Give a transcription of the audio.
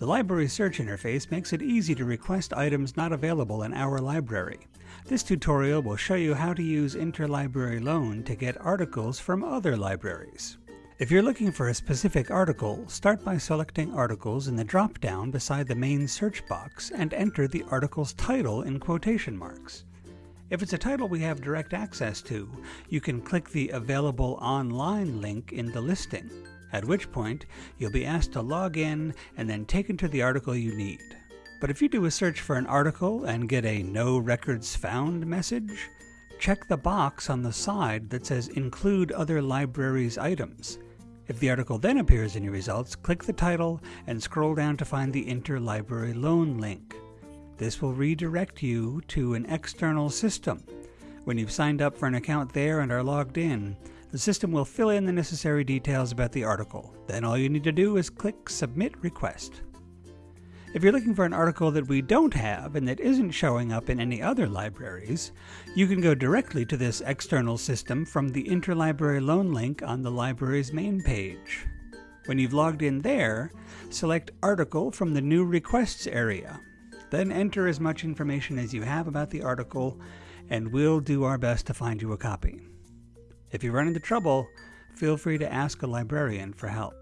The library search interface makes it easy to request items not available in our library. This tutorial will show you how to use Interlibrary Loan to get articles from other libraries. If you're looking for a specific article, start by selecting Articles in the drop-down beside the main search box and enter the article's title in quotation marks. If it's a title we have direct access to, you can click the Available Online link in the listing, at which point you'll be asked to log in and then taken to the article you need. But if you do a search for an article and get a No Records Found message, check the box on the side that says Include Other Libraries Items if the article then appears in your results, click the title and scroll down to find the Interlibrary Loan link. This will redirect you to an external system. When you've signed up for an account there and are logged in, the system will fill in the necessary details about the article. Then all you need to do is click Submit Request. If you're looking for an article that we don't have and that isn't showing up in any other libraries, you can go directly to this external system from the Interlibrary Loan link on the library's main page. When you've logged in there, select Article from the New Requests area. Then enter as much information as you have about the article, and we'll do our best to find you a copy. If you run into trouble, feel free to ask a librarian for help.